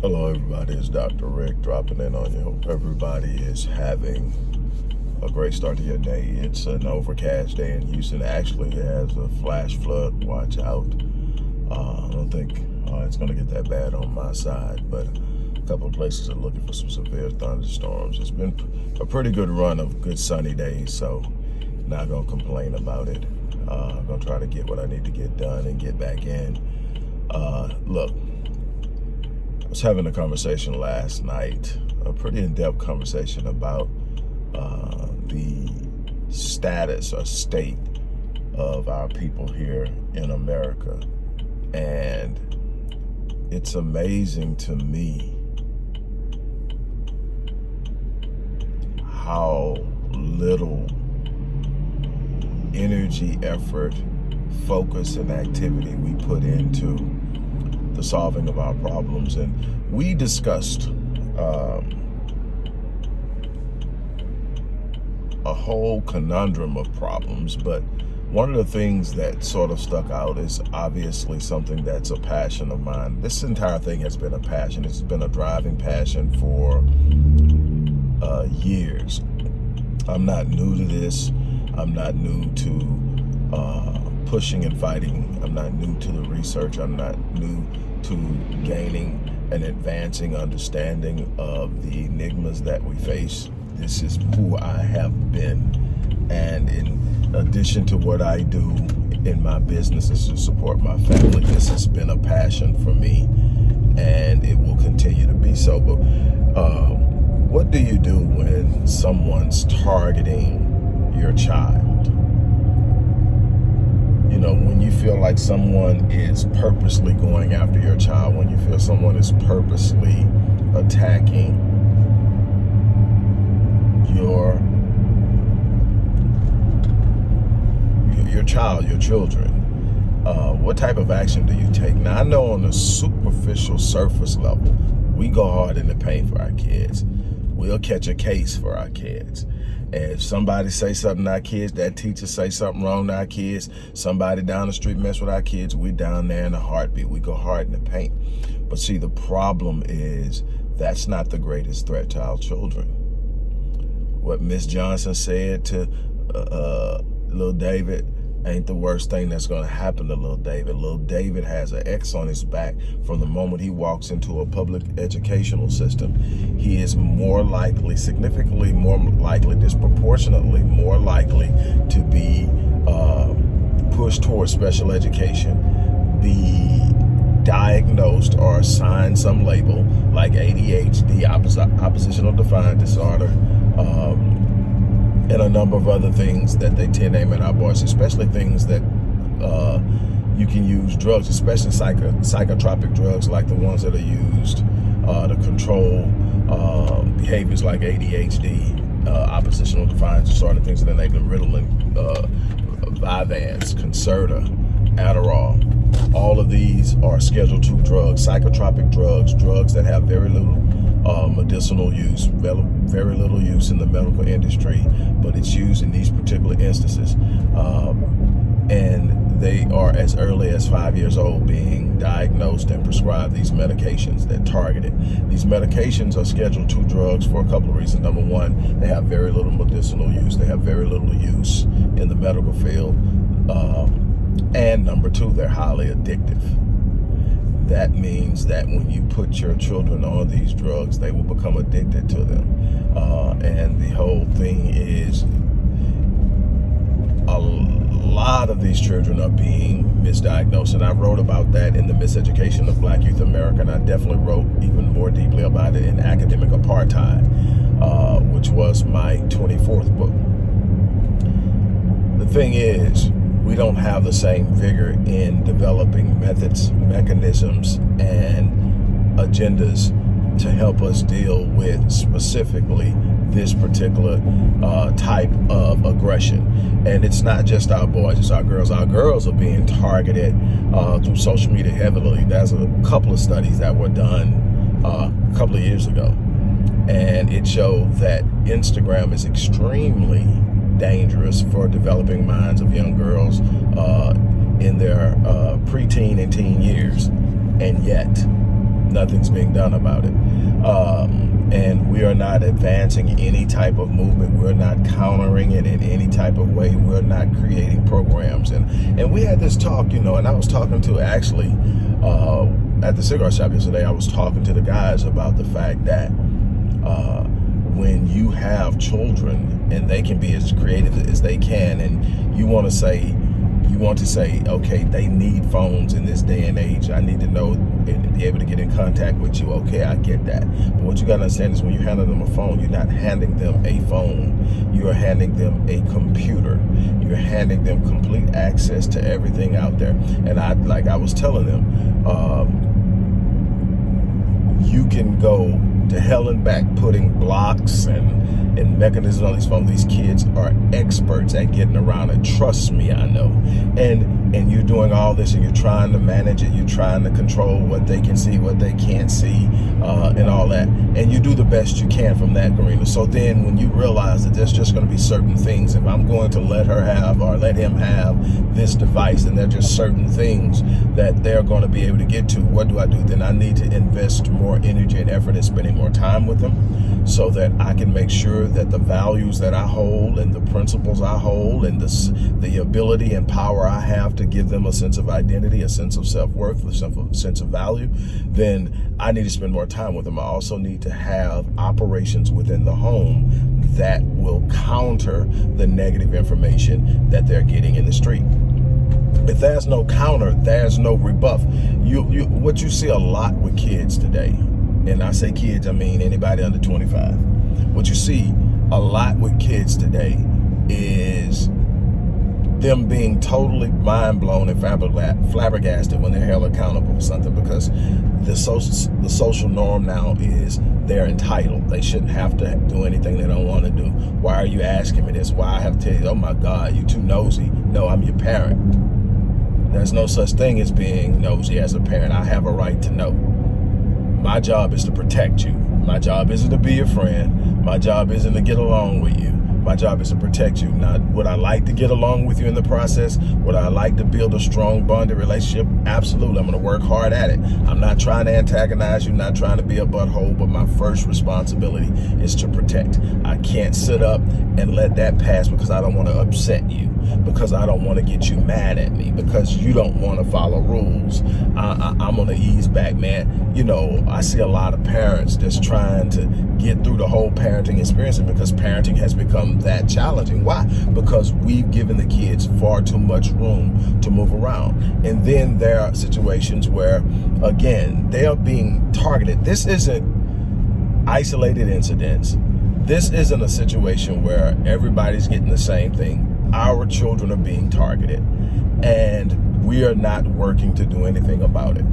Hello, everybody. It's Dr. Rick dropping in on you. Hope everybody is having a great start to your day. It's an overcast day in Houston. Actually, has a flash flood. Watch out. Uh, I don't think uh, it's going to get that bad on my side, but a couple of places are looking for some severe thunderstorms. It's been a pretty good run of good sunny days, so not going to complain about it. Uh, I'm going to try to get what I need to get done and get back in. Uh, look, Was having a conversation last night, a pretty in-depth conversation about uh, the status or state of our people here in America. And it's amazing to me how little energy, effort, focus, and activity we put into the solving of our problems. And we discussed um, a whole conundrum of problems, but one of the things that sort of stuck out is obviously something that's a passion of mine. This entire thing has been a passion. It's been a driving passion for uh, years. I'm not new to this. I'm not new to uh, pushing and fighting. I'm not new to the research. I'm not new to gaining an advancing understanding of the enigmas that we face. This is who I have been. And in addition to what I do in my businesses to support my family, this has been a passion for me and it will continue to be so. But uh, what do you do when someone's targeting your child? You know, when you feel like someone is purposely going after your child, when you feel someone is purposely attacking your your child, your children, uh, what type of action do you take? Now, I know on the superficial surface level, we go hard in the paint for our kids. We'll catch a case for our kids. If somebody say something to our kids, that teacher say something wrong to our kids, somebody down the street mess with our kids, we down there in a heartbeat. We go hard in the paint. But see, the problem is that's not the greatest threat to our children. What Miss Johnson said to uh, uh, little David, ain't the worst thing that's going to happen to little David. Little David has an X on his back from the moment he walks into a public educational system. He is more likely, significantly more likely, disproportionately more likely to be uh, pushed towards special education, be diagnosed or assigned some label like ADHD, oppositional defiant disorder, um, and a number of other things that they tend to aim at our boys, especially things that uh, you can use drugs, especially psycho psychotropic drugs like the ones that are used uh, to control uh, behaviors like ADHD, uh, oppositional defiance disorder, things of that nature, Ritalin, uh, Vyvanse, Concerta, Adderall. All of these are Schedule II drugs, psychotropic drugs, drugs that have very little uh, medicinal use, very little use in the medical industry, but it's used in these particular instances. Um, and they are as early as five years old being diagnosed and prescribed these medications that target it. These medications are scheduled II drugs for a couple of reasons. Number one, they have very little medicinal use. They have very little use in the medical field. Um, and number two, they're highly addictive that means that when you put your children on these drugs, they will become addicted to them. Uh, and the whole thing is a lot of these children are being misdiagnosed. And I wrote about that in the miseducation of Black Youth America. And I definitely wrote even more deeply about it in Academic Apartheid, uh, which was my 24th book. The thing is, we don't have the same vigor in developing methods, mechanisms, and agendas to help us deal with specifically this particular uh, type of aggression. And it's not just our boys, it's our girls. Our girls are being targeted uh, through social media heavily. There's a couple of studies that were done uh, a couple of years ago. And it showed that Instagram is extremely dangerous for developing minds of young girls uh, in their uh, preteen and teen years. And yet, nothing's being done about it. Um, and we are not advancing any type of movement. We're not countering it in any type of way. We're not creating programs. And and we had this talk, you know, and I was talking to actually uh, at the cigar shop yesterday, I was talking to the guys about the fact that uh, when you have children and they can be as creative as they can and you want to say you want to say, okay, they need phones in this day and age. I need to know and be able to get in contact with you. Okay, I get that. But what you got to understand is when you hand them a phone, you're not handing them a phone. You are handing them a computer. You're handing them complete access to everything out there. And I, like I was telling them, um, you can go to hell and back putting blocks and, and mechanisms on these phones. These kids are experts at getting around it. Trust me, I know. And and you're doing all this and you're trying to manage it. You're trying to control what they can see, what they can't see, uh, and all that. And you do the best you can from that arena. So then when you realize that there's just going to be certain things, if I'm going to let her have or let him have this device and there are just certain things that they're going to be able to get to, what do I do? Then I need to invest more energy and effort in spending more time with them so that I can make sure that the values that I hold and the principles I hold and the, the ability and power I have to give them a sense of identity, a sense of self-worth, a sense of value, then I need to spend more time with them. I also need to have operations within the home that will counter the negative information that they're getting in the street if there's no counter, there's no rebuff. You, you, what you see a lot with kids today, and I say kids, I mean anybody under 25. What you see a lot with kids today is them being totally mind blown and flabbergasted when they're held accountable for something because the social the social norm now is they're entitled. They shouldn't have to do anything they don't want to do. Why are you asking me this? Why I have to tell you, oh my God, you too nosy. No, I'm your parent. There's no such thing as being nosy as a parent. I have a right to know. My job is to protect you. My job isn't to be your friend. My job isn't to get along with you. My job is to protect you. Not would I like to get along with you in the process? Would I like to build a strong bonded relationship? Absolutely. I'm going to work hard at it. I'm not trying to antagonize you, not trying to be a butthole, but my first responsibility is to protect. I can't sit up and let that pass because I don't want to upset you, because I don't want to get you mad at me, because you don't want to follow rules. I, I, I'm going to ease back, man. You know, I see a lot of parents that's trying to get through the whole parenting experience because parenting has become that challenging. Why? Because we've given the kids far too much room to move around. And then there are situations where, again, they are being targeted. This isn't isolated incidents. This isn't a situation where everybody's getting the same thing. Our children are being targeted and we are not working to do anything about it.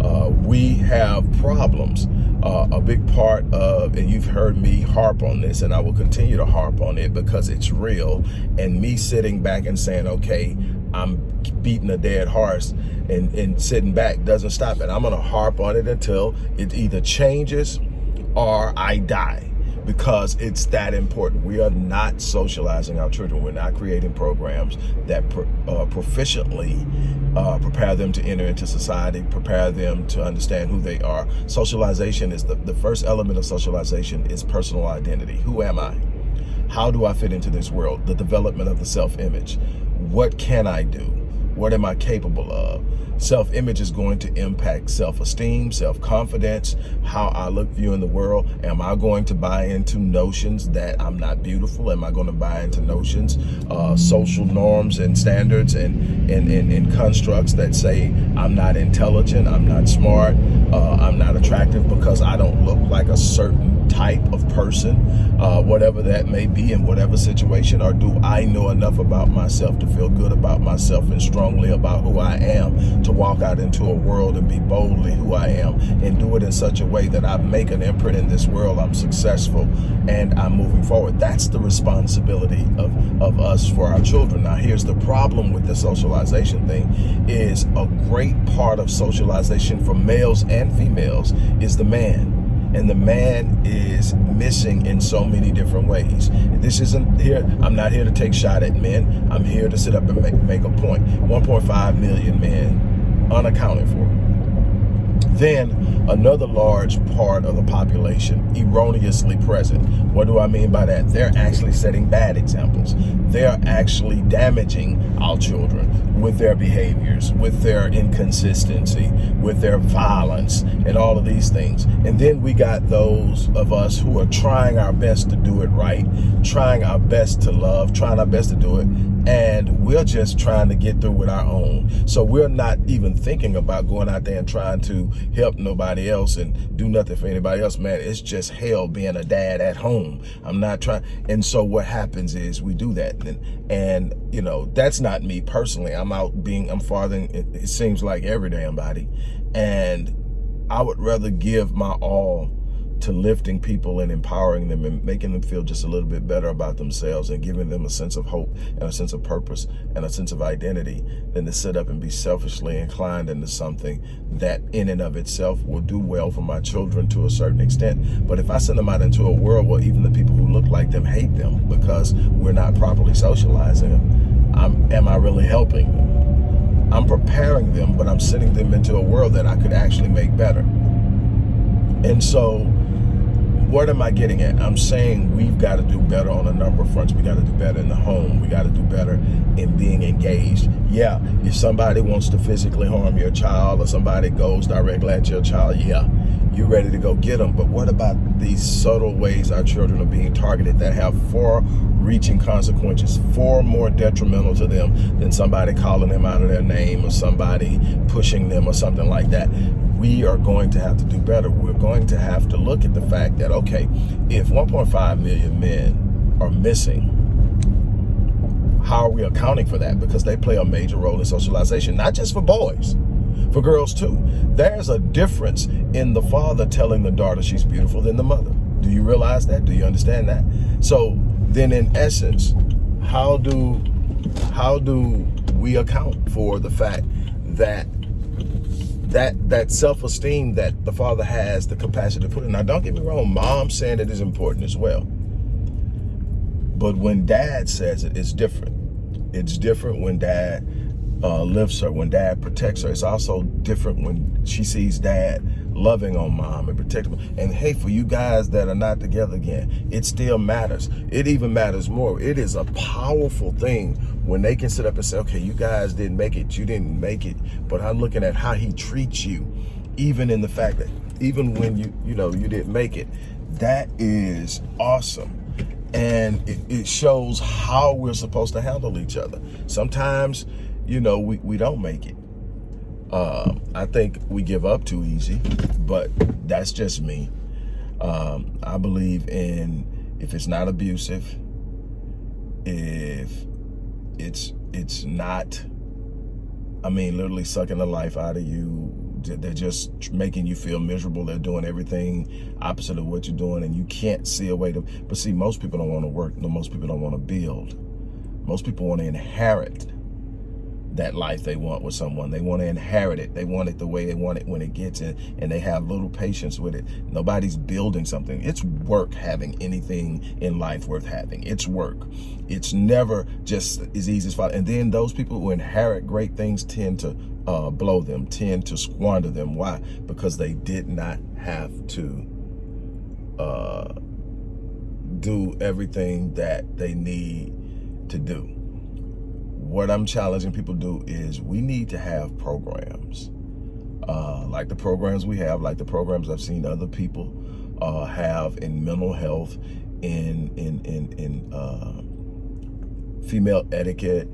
Uh, we have problems uh, a big part of, and you've heard me harp on this, and I will continue to harp on it because it's real. And me sitting back and saying, okay, I'm beating a dead horse and, and sitting back doesn't stop it. I'm going to harp on it until it either changes or I die because it's that important. We are not socializing our children. We're not creating programs that uh, proficiently uh, prepare them to enter into society, prepare them to understand who they are. Socialization is the, the first element of socialization is personal identity. Who am I? How do I fit into this world? The development of the self-image. What can I do? What am I capable of? Self-image is going to impact self-esteem, self-confidence, how I look viewing the world. Am I going to buy into notions that I'm not beautiful? Am I going to buy into notions, uh, social norms and standards and, and, and, and, constructs that say I'm not intelligent, I'm not smart, uh, I'm not attractive because I don't look like a certain type of person, uh, whatever that may be in whatever situation, or do I know enough about myself to feel good about myself and strongly about who I am to walk out into a world and be boldly who I am and do it in such a way that I make an imprint in this world, I'm successful and I'm moving forward. That's the responsibility of, of us for our children. Now, here's the problem with the socialization thing is a great part of socialization for males and females is the man and the man is missing in so many different ways. This isn't here, I'm not here to take shot at men. I'm here to sit up and make, make a point. 1.5 million men unaccounted for. Then another large part of the population erroneously present. What do I mean by that? They're actually setting bad examples. They're actually damaging our children with their behaviors, with their inconsistency, with their violence, and all of these things. And then we got those of us who are trying our best to do it right, trying our best to love, trying our best to do it, and we're just trying to get through with our own. So we're not even thinking about going out there and trying to help nobody else and do nothing for anybody else. Man, it's just hell being a dad at home. I'm not trying. And so what happens is we do that. And, and you know, that's not me personally. I'm out being, I'm fathering, it, it seems like every damn body. And I would rather give my all to lifting people and empowering them and making them feel just a little bit better about themselves and giving them a sense of hope and a sense of purpose and a sense of identity than to sit up and be selfishly inclined into something that in and of itself will do well for my children to a certain extent. But if I send them out into a world where even the people who look like them hate them because we're not properly socializing them, I'm, am I really helping them? I'm preparing them, but I'm sending them into a world that I could actually make better. And so what am I getting at? I'm saying we've got to do better on a number of fronts. We got to do better in the home. We got to do better in being engaged. Yeah, if somebody wants to physically harm your child or somebody goes directly at your child, yeah, you're ready to go get them. But what about these subtle ways our children are being targeted that have far reaching consequences, far more detrimental to them than somebody calling them out of their name or somebody pushing them or something like that we are going to have to do better. We're going to have to look at the fact that, okay, if 1.5 million men are missing, how are we accounting for that? Because they play a major role in socialization, not just for boys, for girls too. There's a difference in the father telling the daughter she's beautiful than the mother. Do you realize that? Do you understand that? So then in essence, how do how do we account for the fact that that that self-esteem that the father has the capacity to put in. Now, don't get me wrong, mom saying it is important as well. But when dad says it, it's different. It's different when dad uh, lifts her, when dad protects her. It's also different when she sees dad loving on mom and protecting. And hey, for you guys that are not together again, it still matters. It even matters more. It is a powerful thing when they can sit up and say, okay, you guys didn't make it, you didn't make it, but I'm looking at how he treats you, even in the fact that, even when you, you know, you didn't make it, that is awesome and it, it, shows how we're supposed to handle each other. Sometimes you know, we, we don't make it. Um, I think we give up too easy, but that's just me. Um, I believe in if it's not abusive, if it's it's not, I mean, literally sucking the life out of you. They're just making you feel miserable. They're doing everything opposite of what you're doing, and you can't see a way to. But see, most people don't want to work. No, most people don't want to build. Most people want to inherit that life they want with someone. They want to inherit it. They want it the way they want it when it gets it, and they have little patience with it. Nobody's building something. It's work having anything in life worth having. It's work. It's never just as easy as fun. And then those people who inherit great things tend to uh, blow them, tend to squander them. Why? Because they did not have to uh, do everything that they need to do what I'm challenging people to do is we need to have programs. Uh, like the programs we have, like the programs I've seen other people uh, have in mental health, in in in in uh, female etiquette,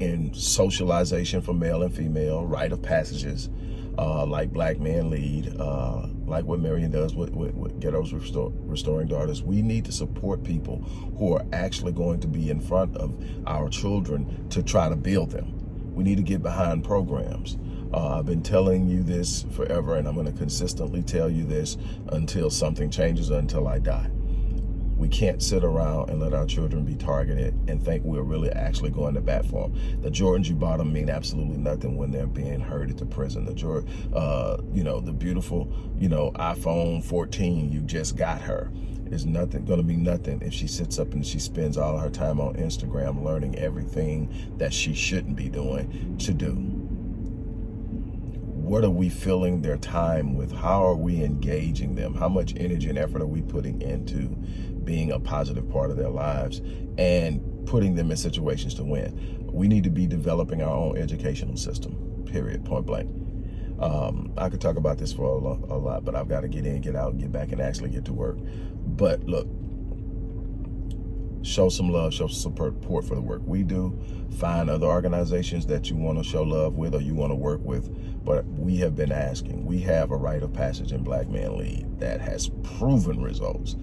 in socialization for male and female, rite of passages, uh, like Black Men Lead, uh, like what Marion does with, with, with Ghettos Restore, Restoring Daughters. We need to support people who are actually going to be in front of our children to try to build them. We need to get behind programs. Uh, I've been telling you this forever, and I'm going to consistently tell you this until something changes, until I die. We can't sit around and let our children be targeted and think we're really actually going to bat for them. The Jordans you bought them mean absolutely nothing when they're being herded to prison. The Jordan, uh, you know, the beautiful, you know, iPhone 14 you just got her is nothing going to be nothing if she sits up and she spends all her time on Instagram learning everything that she shouldn't be doing to do what are we filling their time with? How are we engaging them? How much energy and effort are we putting into being a positive part of their lives and putting them in situations to win? We need to be developing our own educational system, period, point blank. Um, I could talk about this for a, lo a lot, but I've got to get in, get out, get back, and actually get to work. But look, show some love, show some support for the work we do. Find other organizations that you want to show love with or you want to work with. But we have been asking. We have a rite of passage in Black Men Lead that has proven results.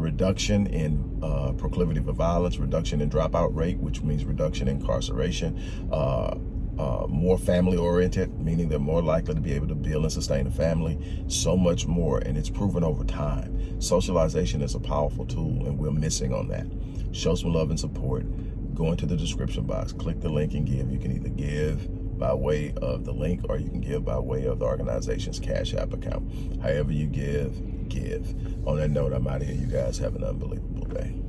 Reduction in uh, proclivity for violence, reduction in dropout rate, which means reduction in incarceration, uh, uh, more family oriented, meaning they're more likely to be able to build and sustain a family, so much more, and it's proven over time. Socialization is a powerful tool, and we're missing on that. Show some love and support. Go into the description box, click the link and give. You can either give by way of the link or you can give by way of the organization's Cash App account. However you give, give. On that note, I'm out of here. You guys have an unbelievable day.